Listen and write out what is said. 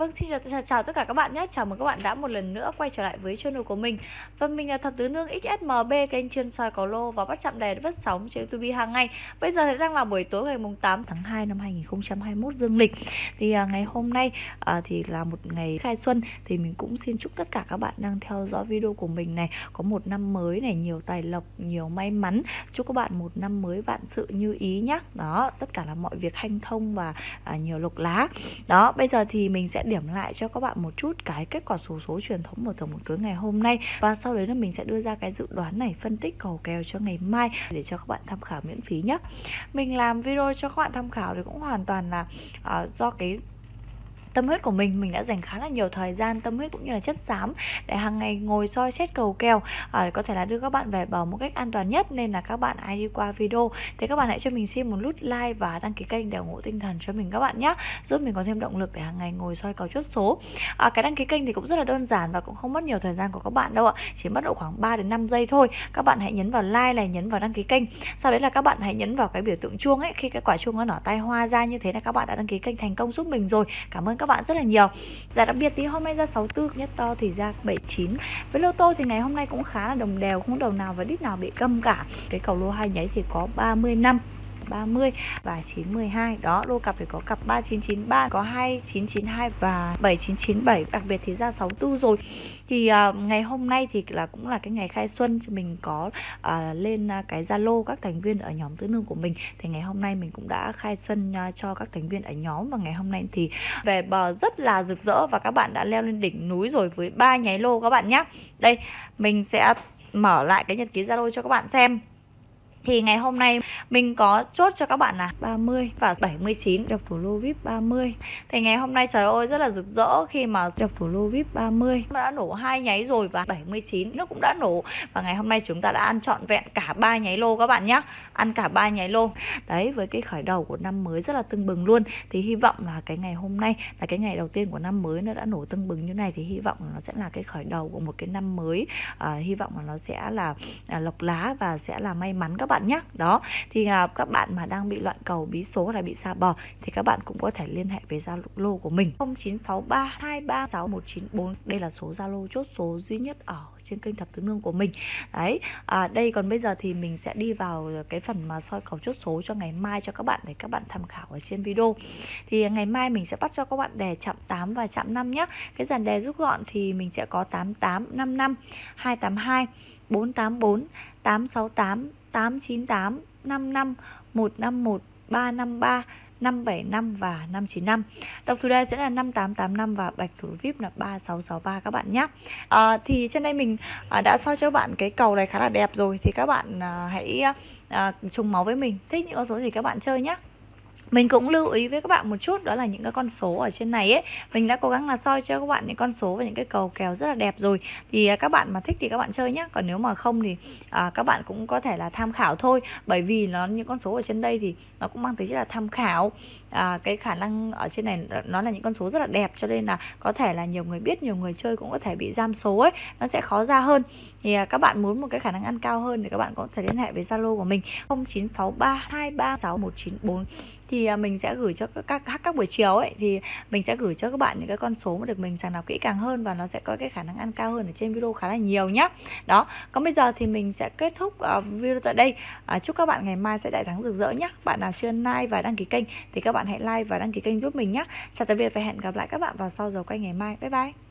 Vâng, xin chào, chào tất cả các bạn nhé. Chào mừng các bạn đã một lần nữa quay trở lại với channel của mình. Và mình là Thập Tứ Nương XSMB, kênh chuyên soi cầu lô và bắt chạm đề vất sóng trên YouTube hàng ngày. Bây giờ thì đang là buổi tối ngày mùng 8 tháng 2 năm 2021 dương lịch. Thì à, ngày hôm nay à, thì là một ngày khai xuân thì mình cũng xin chúc tất cả các bạn đang theo dõi video của mình này có một năm mới này, nhiều tài lộc, nhiều may mắn. Chúc các bạn một năm mới vạn sự như ý nhé. Đó, tất cả là mọi việc hanh thông và à, nhiều lộc lá. Đó, bây giờ thì mình sẽ điểm lại cho các bạn một chút cái kết quả số số truyền thống của tổng một cưới ngày hôm nay. Và sau đấy là mình sẽ đưa ra cái dự đoán này phân tích cầu kèo cho ngày mai để cho các bạn tham khảo miễn phí nhé. Mình làm video cho các bạn tham khảo thì cũng hoàn toàn là uh, do cái tâm huyết của mình mình đã dành khá là nhiều thời gian tâm huyết cũng như là chất xám để hàng ngày ngồi soi xét cầu kèo à, có thể là đưa các bạn về bờ một cách an toàn nhất. Nên là các bạn ai đi qua video thì các bạn hãy cho mình xin một nút like và đăng ký kênh để ủng hộ tinh thần cho mình các bạn nhé giúp mình có thêm động lực để hàng ngày ngồi soi cầu chốt số. À, cái đăng ký kênh thì cũng rất là đơn giản và cũng không mất nhiều thời gian của các bạn đâu ạ chỉ mất độ khoảng 3 đến 5 giây thôi. Các bạn hãy nhấn vào like này nhấn vào đăng ký kênh. Sau đấy là các bạn hãy nhấn vào cái biểu tượng chuông ấy khi cái quả chuông nó nở tay hoa ra như thế là các bạn đã đăng ký kênh thành công giúp mình rồi. Cảm ơn các bạn rất là nhiều. Giá đặc biệt thì hôm nay ra 64 nhất to thì ra 79 Với lô tô thì ngày hôm nay cũng khá là đồng đều, Không đầu nào và đít nào bị câm cả. Cái cầu lô hai nháy thì có 30 năm. 30 và 912 đó lô cặp thì có cặp 3993 có 2992 và 7997 đặc biệt thì ra 64 rồi. Thì uh, ngày hôm nay thì là cũng là cái ngày khai xuân mình có uh, lên uh, cái Zalo các thành viên ở nhóm tứ nương của mình. Thì ngày hôm nay mình cũng đã khai xuân uh, cho các thành viên ở nhóm và ngày hôm nay thì về bờ rất là rực rỡ và các bạn đã leo lên đỉnh núi rồi với ba nháy lô các bạn nhé đây mình sẽ mở lại cái nhật ký Zalo cho các bạn xem thì ngày hôm nay mình có chốt cho các bạn là 30 và 79 độc thủ lô VIP 30 Thì ngày hôm nay trời ơi rất là rực rỡ khi mà độc thủ lô VIP 30 đã nổ hai nháy rồi và 79 nó cũng đã nổ. Và ngày hôm nay chúng ta đã ăn trọn vẹn cả ba nháy lô các bạn nhé Ăn cả ba nháy lô. Đấy với cái khởi đầu của năm mới rất là tưng bừng luôn. Thì hy vọng là cái ngày hôm nay là cái ngày đầu tiên của năm mới nó đã nổ tưng bừng như này. Thì hy vọng là nó sẽ là cái khởi đầu của một cái năm mới. À, Hy vọng là nó sẽ là à, lộc lá và sẽ là may mắn các bạn nhé đó thì à, các bạn mà đang bị loạn cầu bí số là bị xa bò thì các bạn cũng có thể liên hệ với Zalo của mình. 0963236194 đây là số Zalo chốt số duy nhất ở trên kênh thập tứ nương của mình. Đấy à, đây còn bây giờ thì mình sẽ đi vào cái phần mà soi cầu chốt số cho ngày mai cho các bạn để các bạn tham khảo ở trên video. Thì ngày mai mình sẽ bắt cho các bạn đề chạm 8 và chạm 5 nhé cái dàn đề rút gọn thì mình sẽ có 88 55 282 484 868 898 55 151 353 575 và 595 Độc thủ đề sẽ là 5885 và bạch thủ VIP là 3663 các bạn nhé. À, Thì trên đây mình à, đã soi cho các bạn cái cầu này khá là đẹp rồi Thì các bạn à, hãy à, trùng máu với mình. Thích những con số gì các bạn chơi nhé mình cũng lưu ý với các bạn một chút đó là những cái con số ở trên này ấy. Mình đã cố gắng là soi cho các bạn những con số và những cái cầu kèo rất là đẹp rồi. Thì à, các bạn mà thích thì các bạn chơi nhé còn nếu mà không thì à, các bạn cũng có thể là tham khảo thôi. Bởi vì nó những con số ở trên đây thì nó cũng mang tính chất là tham khảo. À, cái khả năng ở trên này nó là những con số rất là đẹp cho nên là có thể là nhiều người biết nhiều người chơi cũng có thể bị giam số ấy. Nó sẽ khó ra hơn. Thì à, các bạn muốn một cái khả năng ăn cao hơn thì các bạn có thể liên hệ với Zalo của mình. 0963236194 thì à, mình sẽ gửi cho các các các buổi chiều ấy thì mình sẽ gửi cho các bạn những cái con số mà được mình sàng lọc kỹ càng hơn và nó sẽ có cái khả năng ăn cao hơn ở trên video khá là nhiều nhá. Đó còn bây giờ thì mình sẽ kết thúc uh, video tại đây. Uh, chúc các bạn ngày mai sẽ đại thắng rực rỡ nhé bạn nào chưa like và đăng ký kênh thì các bạn hãy like và đăng ký kênh giúp mình nhé chào tạm biệt và hẹn gặp lại các bạn vào sau giờ quay ngày mai. Bye bye.